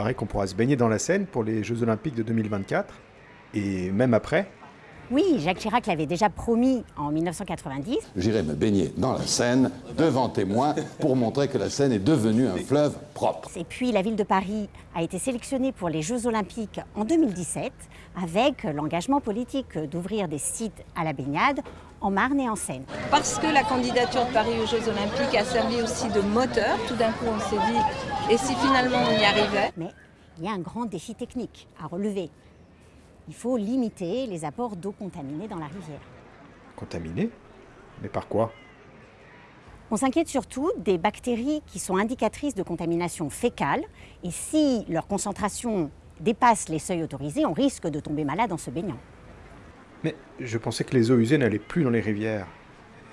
paraît qu'on pourra se baigner dans la Seine pour les Jeux Olympiques de 2024, et même après. Oui, Jacques Chirac l'avait déjà promis en 1990. J'irai me baigner dans la Seine, devant témoins, pour montrer que la Seine est devenue un fleuve propre. Et puis la ville de Paris a été sélectionnée pour les Jeux Olympiques en 2017 avec l'engagement politique d'ouvrir des sites à la baignade en Marne et en Seine. Parce que la candidature de Paris aux Jeux Olympiques a servi aussi de moteur, tout d'un coup on s'est dit, et si finalement on y arrivait? Mais il y a un grand défi technique à relever. Il faut limiter les apports d'eau contaminée dans la rivière. Contaminée Mais par quoi? On s'inquiète surtout des bactéries qui sont indicatrices de contamination fécale et si leur concentration dépasse les seuils autorisés, on risque de tomber malade en se baignant. Mais je pensais que les eaux usées n'allaient plus dans les rivières,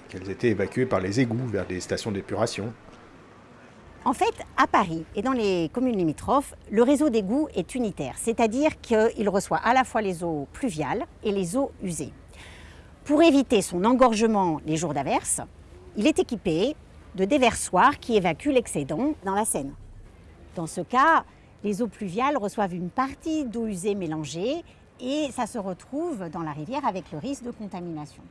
qu'elles étaient évacuées par les égouts vers des stations d'épuration. En fait, à Paris et dans les communes limitrophes, le réseau d'égouts est unitaire, c'est-à-dire qu'il reçoit à la fois les eaux pluviales et les eaux usées. Pour éviter son engorgement les jours d'averse, il est équipé de déversoirs qui évacuent l'excédent dans la Seine. Dans ce cas, les eaux pluviales reçoivent une partie d'eau usée mélangée et ça se retrouve dans la rivière avec le risque de contamination.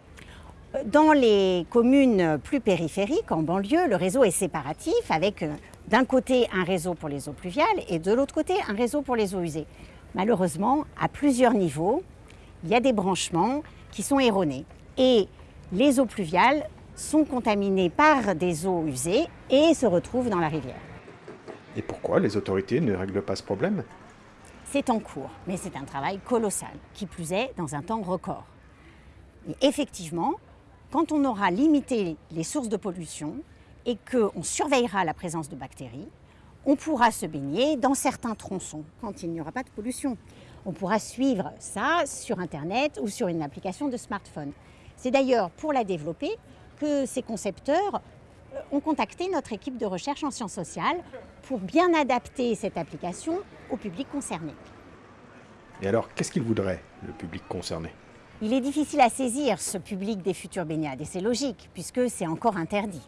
Dans les communes plus périphériques, en banlieue, le réseau est séparatif avec euh, d'un côté un réseau pour les eaux pluviales et de l'autre côté un réseau pour les eaux usées. Malheureusement, à plusieurs niveaux, il y a des branchements qui sont erronés et les eaux pluviales sont contaminées par des eaux usées et se retrouvent dans la rivière. Et pourquoi les autorités ne règlent pas ce problème? C'est en cours, mais c'est un travail colossal, qui plus est dans un temps record. Et effectivement, quand on aura limité les sources de pollution et qu'on surveillera la présence de bactéries, on pourra se baigner dans certains tronçons quand il n'y aura pas de pollution. On pourra suivre ça sur Internet ou sur une application de smartphone. C'est d'ailleurs pour la développer que ces concepteurs euh, ont contacté notre équipe de recherche en sciences sociales pour bien adapter cette application au public concerné. Et alors, qu'est-ce qu'ils voudraient, le public concerné? Il est difficile à saisir ce public des futures baignades et c'est logique puisque c'est encore interdit.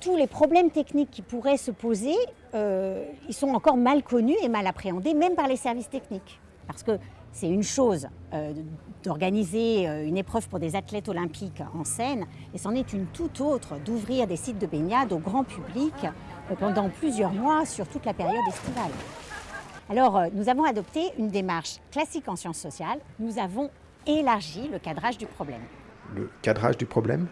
Tous les problèmes techniques qui pourraient se poser, euh, ils sont encore mal connus et mal appréhendés même par les services techniques. Parce que c'est une chose euh, d'organiser euh, une épreuve pour des athlètes olympiques en Seine et c'en est une toute autre d'ouvrir des sites de baignade au grand public pendant plusieurs mois sur toute la période estivale. Alors, nous avons adopté une démarche classique en sciences sociales. Nous avons élargit le cadrage du problème. Le cadrage du problème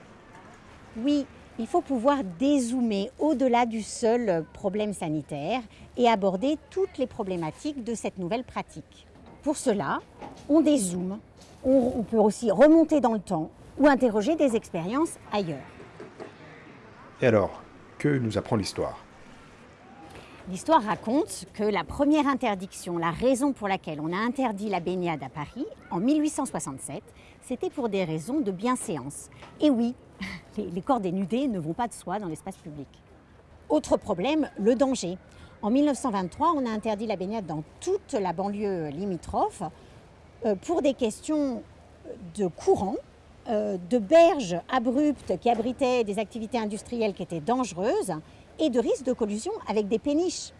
Oui, il faut pouvoir dézoomer au-delà du seul problème sanitaire et aborder toutes les problématiques de cette nouvelle pratique. Pour cela, on dézoome, on, peut aussi remonter dans le temps ou interroger des expériences ailleurs. Et alors, que nous apprend l'histoire? L'histoire raconte que la première interdiction, la raison pour laquelle on a interdit la baignade à Paris en 1867, c'était pour des raisons de bienséance. Et oui, les, corps dénudés ne vont pas de soi dans l'espace public. Autre problème, le danger. En 1923, on a interdit la baignade dans toute la banlieue limitrophe euh, pour des questions de courant, euh, de berges abruptes qui abritaient des activités industrielles qui étaient dangereuses et de risques de collusion avec des péniches.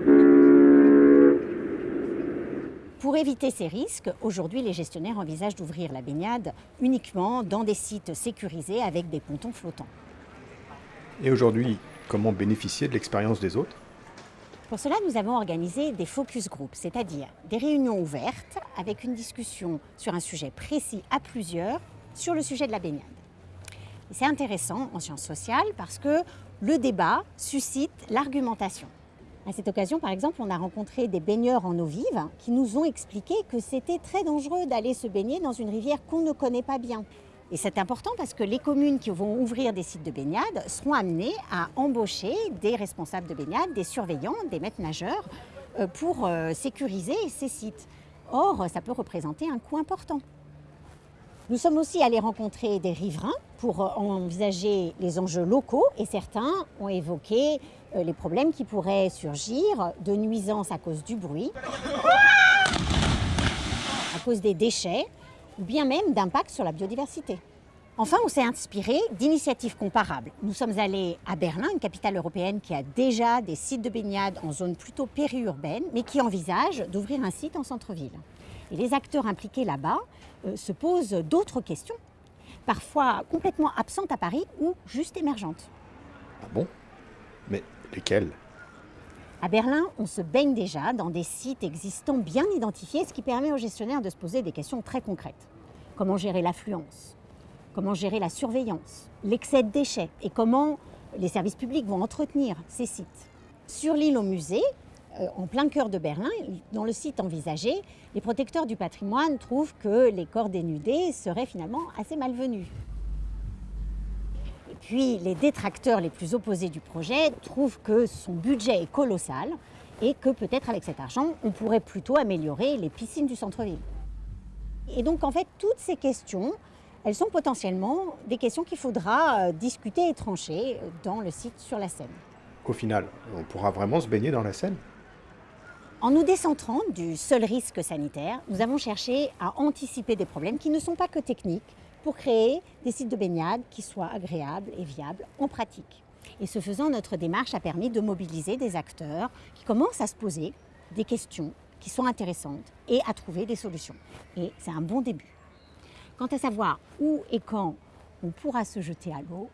Pour éviter ces risques, aujourd'hui les gestionnaires envisagent d'ouvrir la baignade uniquement dans des sites sécurisés avec des pontons flottants. Et aujourd'hui, comment bénéficier de l'expérience des autres? Pour cela, nous avons organisé des focus groups, c'est-à-dire des réunions ouvertes avec une discussion sur un sujet précis à plusieurs sur le sujet de la baignade. C'est intéressant en sciences sociales parce que le débat suscite l'argumentation. À cette occasion, par exemple, on a rencontré des baigneurs en eau vive qui nous ont expliqué que c'était très dangereux d'aller se baigner dans une rivière qu'on ne connaît pas bien. Et c'est important parce que les communes qui vont ouvrir des sites de baignade seront amenées à embaucher des responsables de baignade, des surveillants, des maîtres nageurs euh, pour euh, sécuriser ces sites. Or, ça peut représenter un coût important. Nous sommes aussi allés rencontrer des riverains pour euh, envisager les enjeux locaux et certains ont évoqué euh, les problèmes qui pourraient surgir de nuisances à cause du bruit, à cause des déchets ou bien même d'impact sur la biodiversité. Enfin, on s'est inspiré d'initiatives comparables. Nous sommes allés à Berlin, une capitale européenne qui a déjà des sites de baignade en zone plutôt périurbaine, mais qui envisage d'ouvrir un site en centre-ville. Et les acteurs impliqués là-bas euh, se posent d'autres questions, parfois complètement absentes à Paris ou juste émergentes. Ah bon? Mais lesquels À Berlin, on se baigne déjà dans des sites existants bien identifiés, ce qui permet aux gestionnaires de se poser des questions très concrètes. Comment gérer l'affluence? Comment gérer la surveillance? L'excès de déchets? Et comment les services publics vont entretenir ces sites? Sur l'île au musée, en plein cœur de Berlin, dans le site envisagé, les protecteurs du patrimoine trouvent que les corps dénudés seraient finalement assez malvenus. Et puis les détracteurs les plus opposés du projet trouvent que son budget est colossal et que peut-être avec cet argent, on pourrait plutôt améliorer les piscines du centre-ville. Et donc en fait, toutes ces questions, elles sont potentiellement des questions qu'il faudra euh, discuter et trancher dans le site sur la Seine. Au final, on pourra vraiment se baigner dans la Seine En nous décentrant du seul risque sanitaire, nous avons cherché à anticiper des problèmes qui ne sont pas que techniques pour créer des sites de baignade qui soient agréables et viables en pratique. Et ce faisant, notre démarche a permis de mobiliser des acteurs qui commencent à se poser des questions qui sont intéressantes et à trouver des solutions. Et c'est un bon début. Quant à savoir où et quand on pourra se jeter à l'eau,